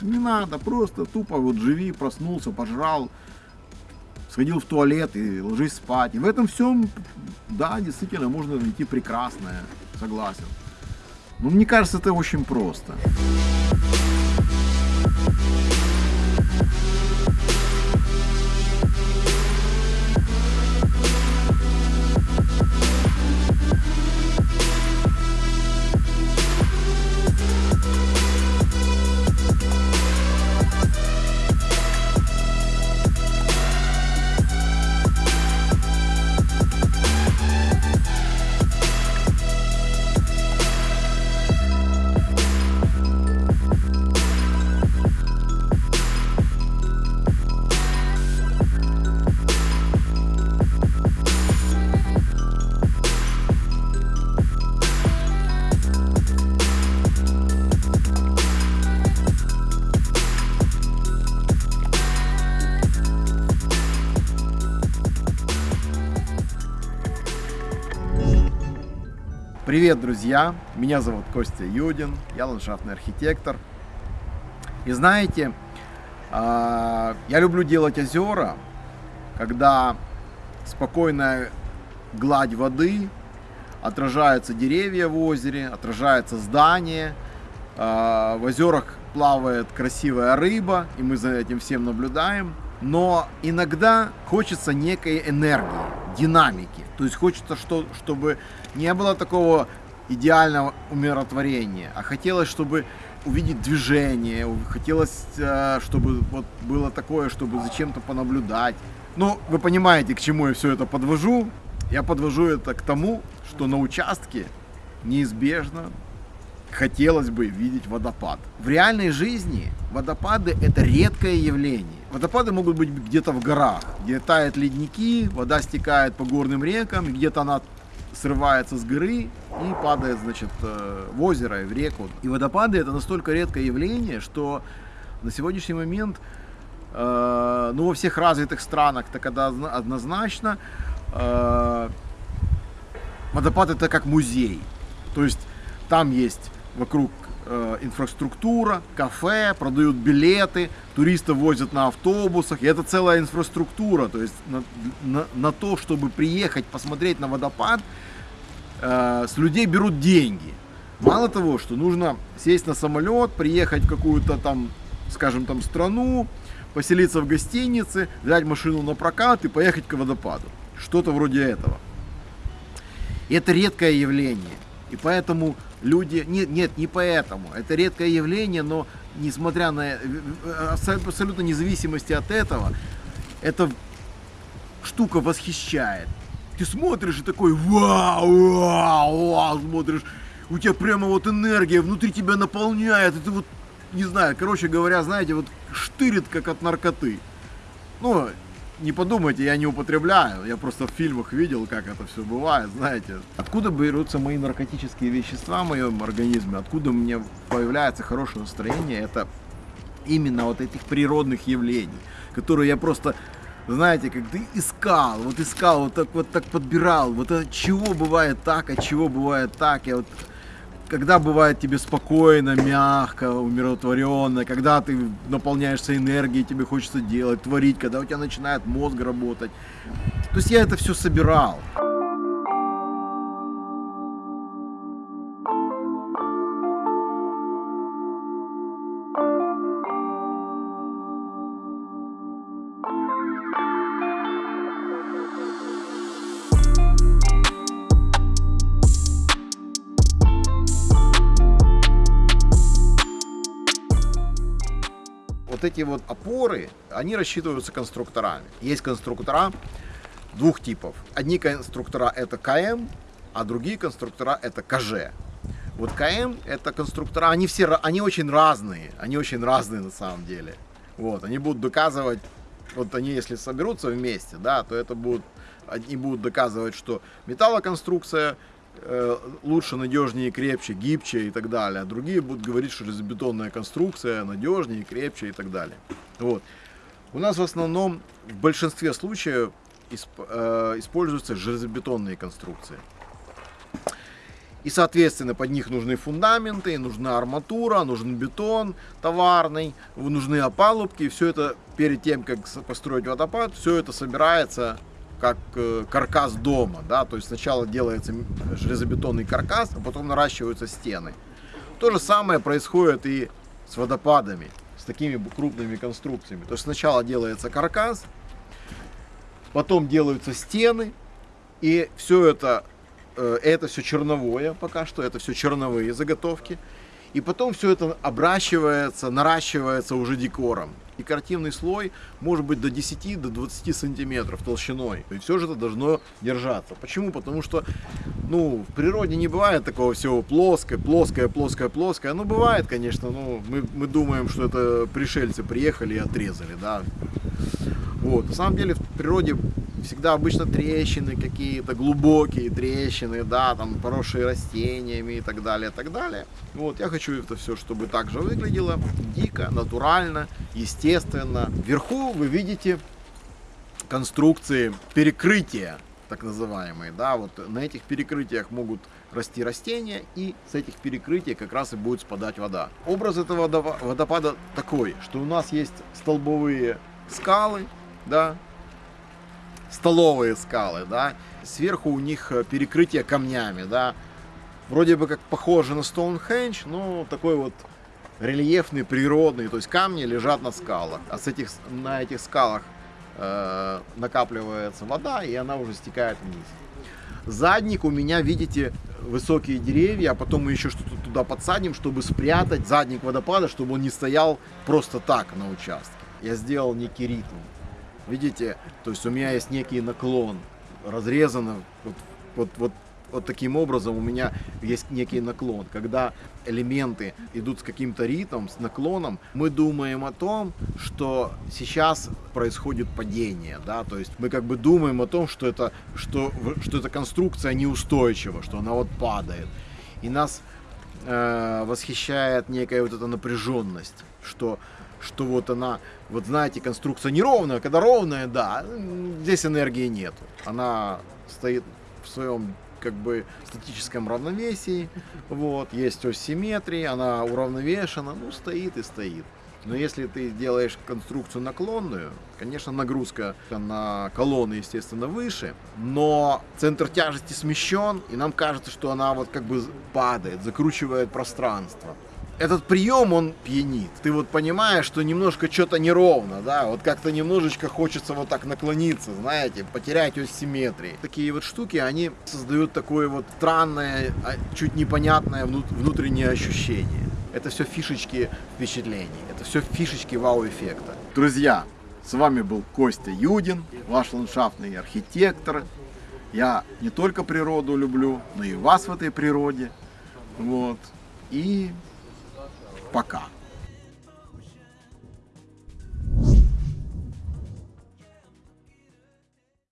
Не надо, просто тупо вот живи, проснулся, пожрал, сходил в туалет и ложись спать. И в этом всем, да, действительно, можно найти прекрасное, согласен. Но мне кажется, это очень просто. Привет, друзья! Меня зовут Костя Юдин, я ландшафтный архитектор. И знаете, а, я люблю делать озера, когда спокойная гладь воды, отражаются деревья в озере, отражается здание, а, в озерах плавает красивая рыба, и мы за этим всем наблюдаем. Но иногда хочется некой энергии, динамики. То есть хочется, что, чтобы не было такого идеального умиротворения, а хотелось, чтобы увидеть движение, хотелось, э, чтобы вот было такое, чтобы зачем-то понаблюдать. Ну, вы понимаете, к чему я все это подвожу. Я подвожу это к тому, что на участке неизбежно хотелось бы видеть водопад. В реальной жизни водопады это редкое явление. Водопады могут быть где-то в горах, где тают ледники, вода стекает по горным рекам, где-то она срывается с горы и падает, значит, э, в озеро в реку. И водопады это настолько редкое явление, что на сегодняшний момент, э, ну, во всех развитых странах так однозначно, э, водопад это как музей. То есть там есть вокруг э, инфраструктура, кафе, продают билеты, туристов возят на автобусах. И это целая инфраструктура. То есть на, на, на то, чтобы приехать посмотреть на водопад, э, с людей берут деньги. Мало того, что нужно сесть на самолет, приехать в какую-то там, скажем там, страну, поселиться в гостинице, взять машину на прокат и поехать к водопаду. Что-то вроде этого. И это редкое явление. И поэтому люди... Нет, нет, не поэтому. Это редкое явление, но несмотря на э, э, абсолютно независимости от этого, эта штука восхищает. Ты смотришь и такой вау, вау, вау, смотришь, у тебя прямо вот энергия внутри тебя наполняет, ты вот, не знаю, короче говоря, знаете, вот штырит как от наркоты. Ну, не подумайте, я не употребляю, я просто в фильмах видел, как это все бывает, знаете. Откуда берутся мои наркотические вещества в моем организме, откуда у меня появляется хорошее настроение, это именно вот этих природных явлений, которые я просто, знаете, как ты искал, вот искал, вот так вот так подбирал, вот от чего бывает так, от чего бывает так, я вот когда бывает тебе спокойно, мягко, умиротворенно, когда ты наполняешься энергией, тебе хочется делать, творить, когда у тебя начинает мозг работать. То есть я это все собирал. Эти вот опоры, они рассчитываются конструкторами. Есть конструктора двух типов. Одни конструктора это КМ, а другие конструктора это КЖ. Вот КМ это конструктора, они все, они очень разные, они очень разные на самом деле. Вот, они будут доказывать, вот они если соберутся вместе, да, то это будут, они будут доказывать, что металлоконструкция лучше, надежнее, крепче, гибче и так далее. А другие будут говорить, что железобетонная конструкция надежнее, крепче и так далее. Вот. У нас в основном в большинстве случаев э, используются железобетонные конструкции. И, соответственно, под них нужны фундаменты, нужна арматура, нужен бетон товарный, нужны опалубки. Все это перед тем, как построить водопад, все это собирается как э, каркас дома. Да? То есть сначала делается железобетонный каркас, а потом наращиваются стены. То же самое происходит и с водопадами, с такими крупными конструкциями. То есть сначала делается каркас, потом делаются стены, и все это, э, это все черновое пока что, это все черновые заготовки. И потом все это обращивается, наращивается уже декором. Декоративный слой может быть до 10 до 20 сантиметров толщиной. И все же это должно держаться. Почему? Потому что ну, в природе не бывает такого всего плоское, плоское, плоское, плоское. Ну, бывает, конечно, но мы, мы думаем, что это пришельцы приехали и отрезали, да. Вот. На самом деле в природе всегда обычно трещины какие-то, глубокие трещины, да, там поросшие растениями и так далее, и так далее. Вот, я хочу это все, чтобы так же выглядело, дико, натурально, естественно. Вверху вы видите конструкции перекрытия, так называемые, да, вот на этих перекрытиях могут расти растения, и с этих перекрытий как раз и будет спадать вода. Образ этого водопада такой, что у нас есть столбовые скалы, да, столовые скалы, да, сверху у них э, перекрытие камнями, да, вроде бы как похоже на Стоунхендж, но такой вот рельефный, природный, то есть камни лежат на скалах, а с этих, на этих скалах э, накапливается вода, и она уже стекает вниз. Задник у меня, видите, высокие деревья, а потом мы еще что-то туда подсадим, чтобы спрятать задник водопада, чтобы он не стоял просто так на участке. Я сделал некий ритм. Видите, то есть у меня есть некий наклон, разрезано вот, вот, вот, вот таким образом у меня есть некий наклон. Когда элементы идут с каким-то ритмом, с наклоном, мы думаем о том, что сейчас происходит падение, да, то есть мы как бы думаем о том, что это, что, что эта конструкция неустойчива, что она вот падает. И нас э, восхищает некая вот эта напряженность, что что вот она, вот знаете, конструкция неровная, когда ровная, да, здесь энергии нету. Она стоит в своем как бы статическом равновесии, вот, есть ось симметрии, она уравновешена, ну, стоит и стоит. Но если ты делаешь конструкцию наклонную, конечно, нагрузка на колонны, естественно, выше, но центр тяжести смещен, и нам кажется, что она вот как бы падает, закручивает пространство этот прием, он пьянит. Ты вот понимаешь, что немножко что-то неровно, да, вот как-то немножечко хочется вот так наклониться, знаете, потерять ось симметрии. Такие вот штуки, они создают такое вот странное, а, чуть непонятное внутреннее ощущение. Это все фишечки впечатлений, это все фишечки вау-эффекта. Друзья, с вами был Костя Юдин, ваш ландшафтный архитектор. Я не только природу люблю, но и вас в этой природе. Вот. И Пока.